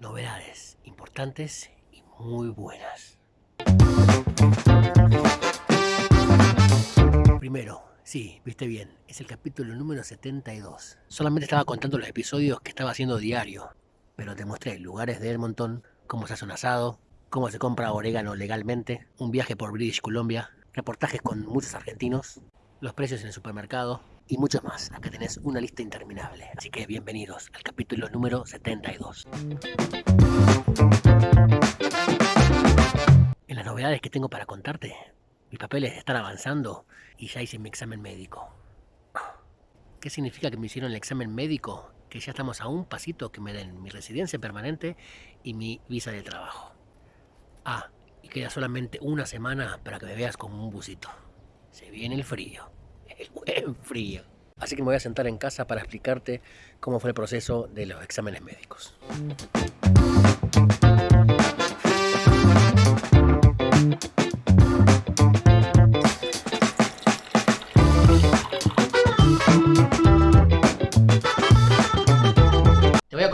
Novedades importantes y muy buenas. Sí, viste bien, es el capítulo número 72. Solamente estaba contando los episodios que estaba haciendo diario, pero te mostré lugares de Edmonton, cómo se hace un asado, cómo se compra orégano legalmente, un viaje por British Columbia, reportajes con muchos argentinos, los precios en el supermercado y muchos más. Acá tenés una lista interminable. Así que bienvenidos al capítulo número 72. En las novedades que tengo para contarte, mis papeles están avanzando y ya hice mi examen médico. ¿Qué significa que me hicieron el examen médico? Que ya estamos a un pasito que me den mi residencia permanente y mi visa de trabajo. Ah, y queda solamente una semana para que me veas como un busito. Se viene el frío, el buen frío. Así que me voy a sentar en casa para explicarte cómo fue el proceso de los exámenes médicos.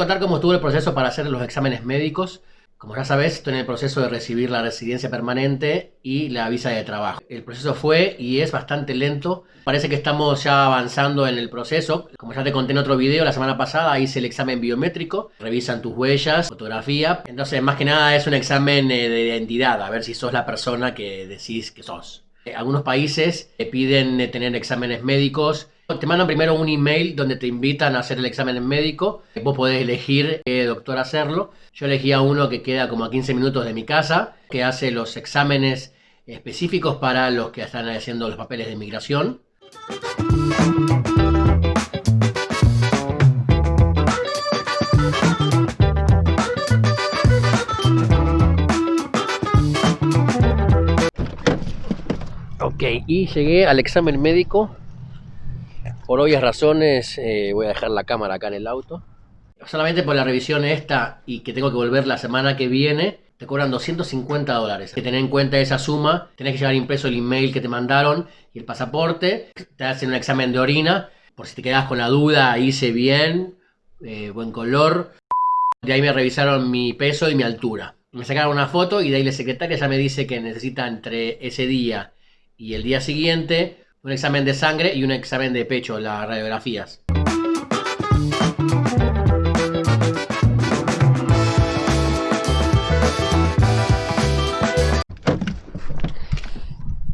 Contar cómo estuvo el proceso para hacer los exámenes médicos. Como ya sabes, estoy en el proceso de recibir la residencia permanente y la visa de trabajo. El proceso fue y es bastante lento. Parece que estamos ya avanzando en el proceso. Como ya te conté en otro video, la semana pasada hice el examen biométrico. Revisan tus huellas, fotografía. Entonces, más que nada es un examen eh, de identidad, a ver si sos la persona que decís que sos. Eh, Algunos países te piden eh, tener exámenes médicos te mandan primero un email donde te invitan a hacer el examen médico. Vos podés elegir qué doctor hacerlo. Yo elegí a uno que queda como a 15 minutos de mi casa, que hace los exámenes específicos para los que están haciendo los papeles de inmigración. Ok, y llegué al examen médico por obvias razones eh, voy a dejar la cámara acá en el auto. Solamente por la revisión esta y que tengo que volver la semana que viene, te cobran 250 dólares. Hay que tener en cuenta esa suma, tenés que llevar impreso el email que te mandaron y el pasaporte. Te hacen un examen de orina, por si te quedas con la duda, hice bien, eh, buen color. De ahí me revisaron mi peso y mi altura. Me sacaron una foto y de ahí la secretaria ya me dice que necesita entre ese día y el día siguiente un examen de sangre y un examen de pecho, las radiografías.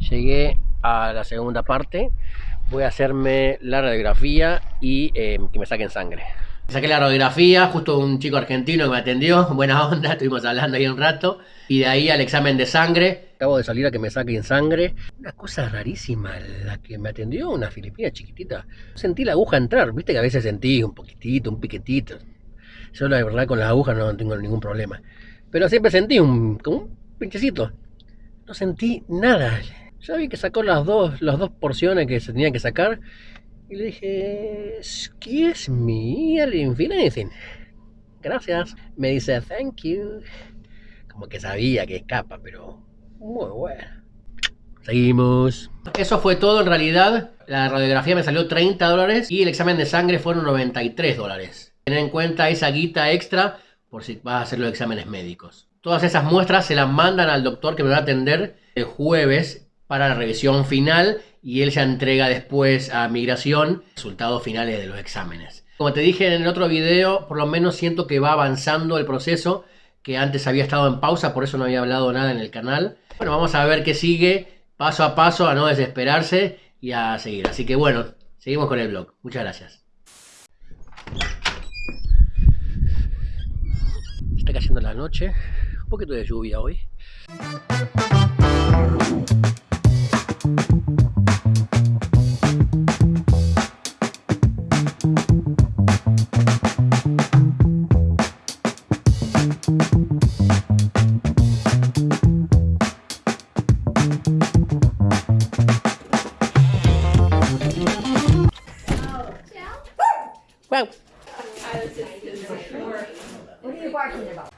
Llegué a la segunda parte, voy a hacerme la radiografía y eh, que me saquen sangre. Saqué la radiografía, justo un chico argentino que me atendió, buena onda, estuvimos hablando ahí un rato. Y de ahí al examen de sangre, acabo de salir a que me saquen sangre. Una cosa rarísima, la que me atendió, una filipina chiquitita. Sentí la aguja entrar, viste que a veces sentí un poquitito, un piquetito. Yo la verdad con las agujas no tengo ningún problema. Pero siempre sentí un, como un pinchecito. No sentí nada. Ya vi que sacó las dos, las dos porciones que se tenían que sacar. Y le dije, excuse me, infinito. Gracias. Me dice, thank you. Como que sabía que escapa, pero muy bueno. Seguimos. Eso fue todo en realidad. La radiografía me salió 30 dólares y el examen de sangre fueron 93 dólares. Tener en cuenta esa guita extra por si vas a hacer los exámenes médicos. Todas esas muestras se las mandan al doctor que me va a atender el jueves para la revisión final y él ya entrega después a migración resultados finales de los exámenes. Como te dije en el otro video, por lo menos siento que va avanzando el proceso que antes había estado en pausa, por eso no había hablado nada en el canal. Bueno, vamos a ver qué sigue paso a paso, a no desesperarse y a seguir. Así que bueno, seguimos con el blog. Muchas gracias. Está cayendo la noche, un poquito de lluvia hoy. 一块儿出去吧。